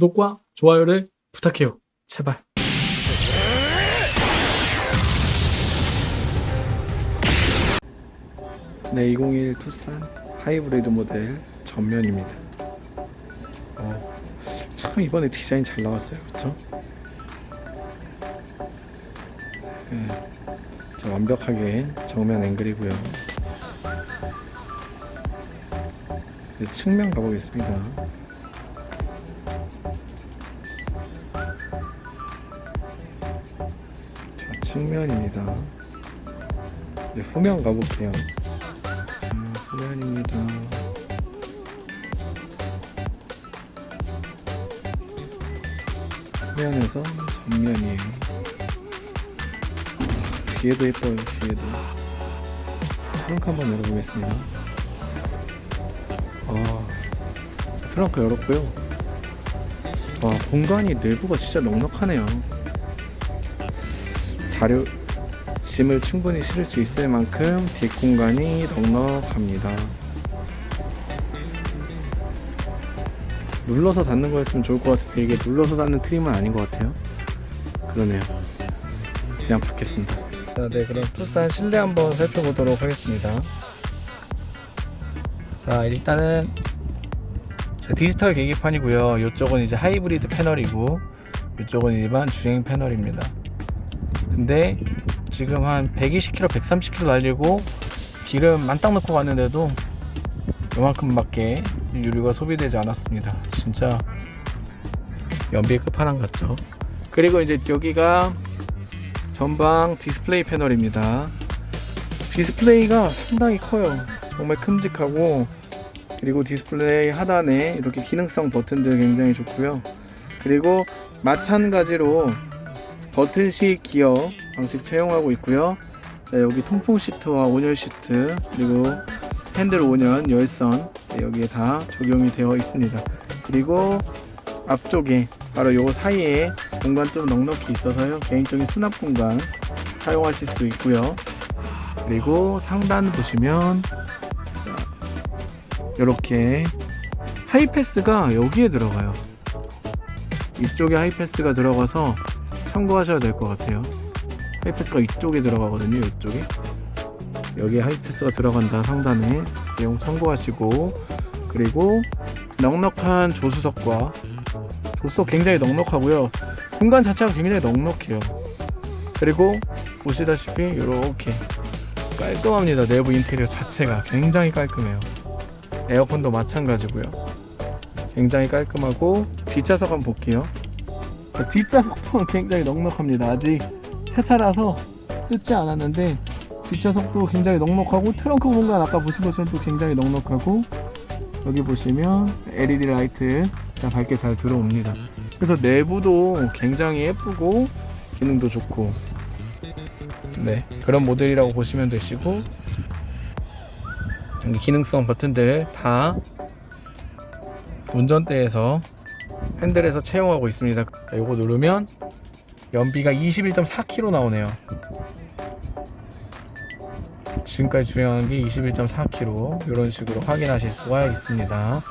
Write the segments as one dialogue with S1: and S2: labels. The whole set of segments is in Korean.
S1: 구독과 좋아요를 부탁해요. 제발.
S2: 네, 2021 투싼 하이브리드 모델 전면입니다. 어, 참 이번에 디자인 잘 나왔어요, 그렇죠? 네, 자, 완벽하게 정면 앵글이고요. 네, 측면 가보겠습니다. 자, 측면입니다. 이제 후면 가볼게요. 자, 후면입니다. 후면에서 전면이에요. 뒤에도 예뻐요, 뒤에도. 트렁크 한번 열어보겠습니다. 아, 트렁크 열었고요. 와, 공간이 내부가 진짜 넉넉하네요. 자료, 짐을 충분히 실을 수 있을 만큼 뒷공간이 넉넉합니다. 눌러서 닫는 거였으면 좋을 것 같은데 이게 눌러서 닫는 트림은 아닌 것 같아요. 그러네요. 그냥 받겠습니다. 자, 네, 그럼 투싼 실내 한번 살펴보도록 하겠습니다. 자, 일단은 자, 디지털 계기판이고요. 이쪽은 이제 하이브리드 패널이고 이쪽은 일반 주행 패널입니다. 근데 지금 한 120km, 130km 달리고 기름 만땅 넣고 갔는데도 요만큼밖에 유류가 소비되지 않았습니다. 진짜 연비의 끝판왕 같죠. 그리고 이제 여기가 전방 디스플레이 패널입니다. 디스플레이가 상당히 커요. 정말 큼직하고 그리고 디스플레이 하단에 이렇게 기능성 버튼들 굉장히 좋고요. 그리고 마찬가지로 버튼식 기어 방식 채용하고 있고요. 자, 여기 통풍 시트와 온열 시트 그리고 핸들 온열 열선 네, 여기에 다 적용이 되어 있습니다. 그리고 앞쪽에 바로 요 사이에 공간 좀 넉넉히 있어서요. 개인적인 수납 공간 사용하실 수 있고요. 그리고 상단 보시면 이렇게 하이패스가 여기에 들어가요. 이쪽에 하이패스가 들어가서 참고하셔야 될 것 같아요. 하이패스가 이쪽에 들어가거든요. 이쪽에 여기에 하이패스가 들어간다 상단에 내용 참고하시고 그리고 넉넉한 조수석과 조수석 굉장히 넉넉하고요. 공간 자체가 굉장히 넉넉해요. 그리고 보시다시피 이렇게 깔끔합니다. 내부 인테리어 자체가 굉장히 깔끔해요. 에어컨도 마찬가지고요. 굉장히 깔끔하고 뒷좌석 한번 볼게요. 뒷좌석도 굉장히 넉넉합니다. 아직 새 차라서 뜯지 않았는데 뒷좌석도 굉장히 넉넉하고 트렁크 공간 아까 보신 것처럼 또 굉장히 넉넉하고 여기 보시면 LED 라이트 밝게 잘 들어옵니다. 그래서 내부도 굉장히 예쁘고 기능도 좋고 네 그런 모델이라고 보시면 되시고 기능성 버튼들 다 운전대에서 핸들에서 채용하고 있습니다. 이거 누르면 연비가 21.4km 나오네요. 지금까지 주행한 게 21.4km 이런 식으로 확인하실 수가 있습니다.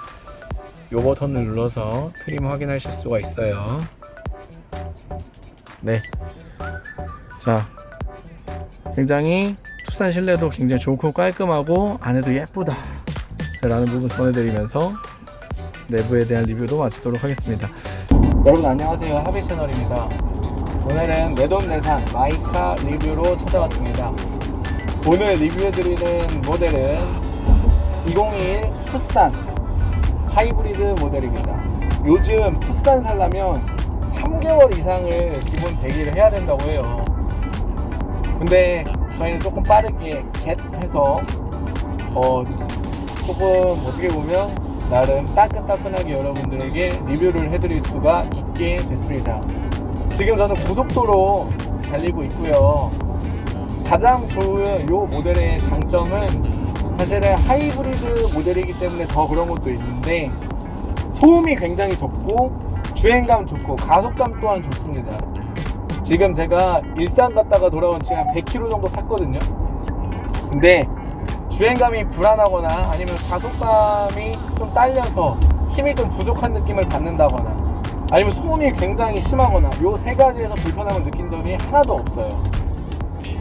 S2: 요 버튼을 눌러서 트림 확인하실 수가 있어요. 네자 굉장히 투싼 실내도 굉장히 좋고 깔끔하고 안에도 예쁘다. 라는 부분 전해드리면서 내부에 대한 리뷰도 마치도록 하겠습니다. 여러분 안녕하세요. 하비 채널입니다. 오늘은 내돈내산 마이카 리뷰로 찾아왔습니다. 오늘 리뷰해드리는 모델은 2021 투싼 하이브리드 모델입니다. 요즘 투싼 살려면 3개월 이상을 기본 대기를 해야 된다고 해요. 근데 저희는 조금 빠르게 get 해서 어 조금 어떻게 보면 나름 따끈따끈하게 여러분들에게 리뷰를 해드릴 수가 있게 됐습니다. 지금 저는 고속도로 달리고 있고요. 가장 좋은 이 모델의 장점은 사실은 하이브리드 모델이기 때문에 더 그런 것도 있는데 소음이 굉장히 적고 주행감 좋고 가속감 또한 좋습니다. 지금 제가 일산 갔다가 돌아온 지금 한 100km 정도 탔거든요. 근데 주행감이 불안하거나 아니면 가속감이 좀 딸려서 힘이 좀 부족한 느낌을 받는다거나
S3: 아니면 소음이 굉장히 심하거나 요 세 가지에서 불편함을 느낀 점이 하나도 없어요.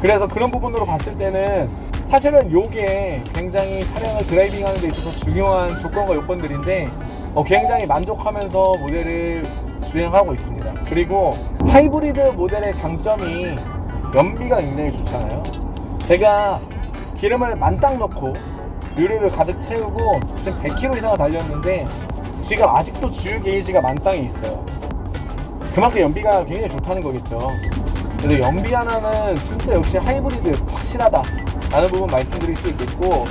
S3: 그래서 그런 부분으로 봤을 때는 사실은 요게 굉장히 차량을 드라이빙 하는 데 있어서 중요한 조건과 요건들인데 어, 굉장히 만족하면서 모델을 주행하고 있습니다. 그리고 하이브리드 모델의 장점이 연비가 굉장히 좋잖아요. 제가 기름을 만땅 넣고 유류를 가득 채우고 지금 100km 이상을 달렸는데 지금 아직도 주유 게이지가 만땅에 있어요. 그만큼 연비가 굉장히 좋다는 거겠죠. 그래서 연비 하나는 진짜 역시 하이브리드 확실하다 라는 부분 말씀드릴 수 있겠고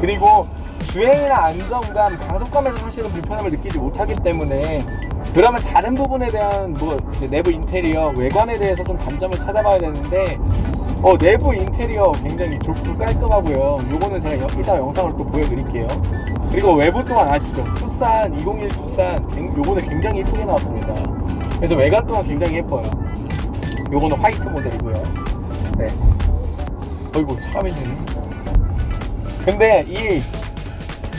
S3: 그리고 주행이나 안정감, 가속감에서 사실은 불편함을 느끼지 못하기 때문에 그러면 다른 부분에 대한 뭐 내부 인테리어, 외관에 대해서 좀 단점을 찾아봐야 되는데 어, 내부 인테리어 굉장히 좋고 깔끔하고요. 요거는 제가 여- 이따 영상을 또 보여드릴게요. 그리고 외부 또한 아시죠? 투싼 201 투싼 굉- 요거는 굉장히 예쁘게 나왔습니다. 그래서 외관 또한 굉장히 예뻐요. 요거는 화이트 모델이고요. 네. 어이구 차가 밀리네. 근데 이,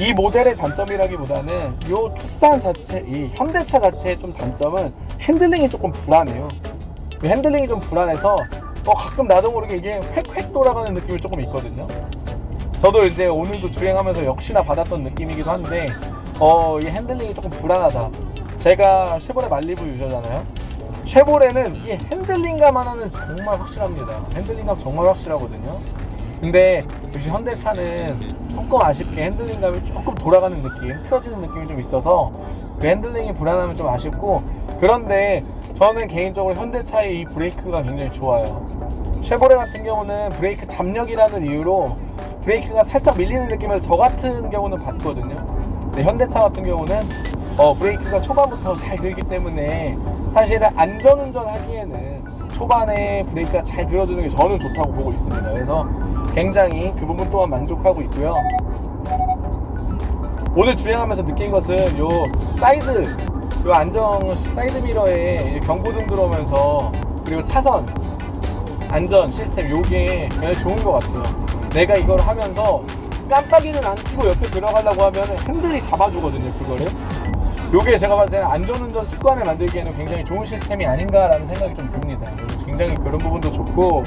S3: 이 모델의 단점이라기보다는 요 투싼 자체, 이 현대차 자체의 좀 단점은 핸들링이 조금 불안해요. 이 핸들링이 좀 불안해서 어, 가끔 나도 모르게 이게 획획 돌아가는 느낌이 조금 있거든요. 저도 이제 오늘도 주행하면서 역시나 받았던 느낌이기도 한데 어, 이 핸들링이 조금 불안하다. 제가 쉐보레 말리부 유저잖아요. 쉐보레는 이 핸들링감 하나는 정말 확실합니다. 핸들링감 정말 확실하거든요. 근데 역시 현대차는 조금 아쉽게 핸들링감이 조금 돌아가는 느낌, 틀어지는 느낌이 좀 있어서 그 핸들링이 불안하면 좀 아쉽고 그런데 저는 개인적으로 현대차의 이 브레이크가 굉장히 좋아요. 쉐보레 같은 경우는 브레이크 답력이라는 이유로 브레이크가 살짝 밀리는 느낌을 저 같은 경우는 받거든요. 근데 현대차 같은 경우는 어, 브레이크가 초반부터 잘 들기 때문에 사실은 안전운전 하기에는 초반에 브레이크가 잘 들어주는 게 저는 좋다고 보고 있습니다. 그래서 굉장히 그 부분 또한 만족하고 있고요. 오늘 주행하면서 느낀 것은 요 사이드 요 안정 사이드 미러에 경고등 들어오면서 그리고 차선 안전 시스템 요게 굉장히 좋은 것 같아요. 내가 이걸 하면서 깜빡이는 안 켜고 옆에 들어가려고 하면 핸들이 잡아주거든요, 그거를. 요게 제가 봤을 때는 안전운전 습관을 만들기에는 굉장히 좋은 시스템이 아닌가라는 생각이 좀 듭니다. 굉장히 그런 부분도 좋고,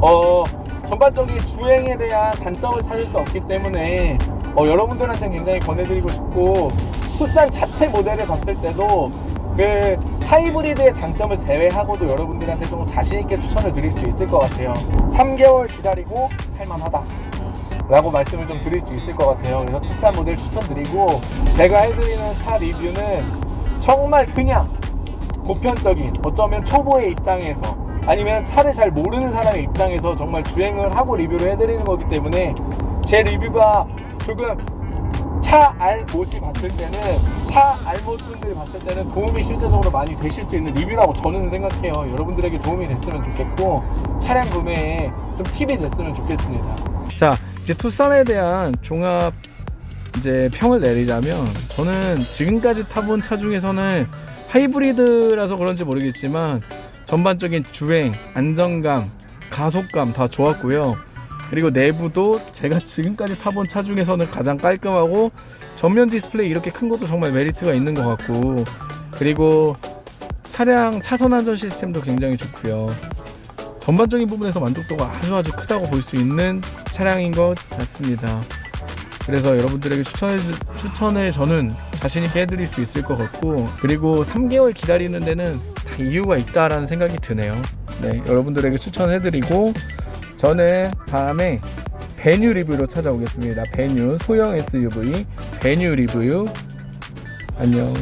S3: 어, 전반적인 주행에 대한 단점을 찾을 수 없기 때문에, 어, 여러분들한테는 굉장히 권해드리고 싶고, 투싼 자체 모델을 봤을 때도, 그, 하이브리드의 장점을 제외하고도 여러분들한테 좀 자신있게 추천을 드릴 수 있을 것 같아요. 3개월 기다리고 살만하다. 라고 말씀을 좀 드릴 수 있을 것 같아요. 그래서 투싼 모델 추천드리고 제가 해드리는 차 리뷰는 정말 그냥 보편적인 어쩌면 초보의 입장에서 아니면 차를 잘 모르는 사람의 입장에서 정말 주행을 하고 리뷰를 해드리는 거기 때문에 제 리뷰가 조금 차 알못이 봤을 때는 차 알못 분들이 봤을 때는 도움이 실제적으로 많이 되실 수 있는 리뷰라고 저는 생각해요. 여러분들에게 도움이 됐으면 좋겠고 차량 구매에 좀 팁이 됐으면 좋겠습니다.
S2: 자 이제 투싼에 대한 종합 이제 평을 내리자면 저는 지금까지 타본 차 중에서는 하이브리드라서 그런지 모르겠지만 전반적인 주행 안정감 가속감 다 좋았고요 그리고 내부도 제가 지금까지 타본 차 중에서는 가장 깔끔하고 전면 디스플레이 이렇게 큰 것도 정말 메리트가 있는 것 같고 그리고 차량 차선 안전 시스템도 굉장히 좋고요 전반적인 부분에서 만족도가 아주 아주 크다고 볼 수 있는 차량인 것 같습니다. 그래서 여러분들에게 추천해 주- 추천을 저는 자신 있게 해드릴 수 있을 것 같고 그리고 3개월 기다리는 데는 다 이유가 있다라는 생각이 드네요. 네, 여러분들에게 추천해드리고 저는 다음에 베뉴 리뷰로 찾아오겠습니다. 베뉴 소형 SUV 베뉴 리뷰 안녕.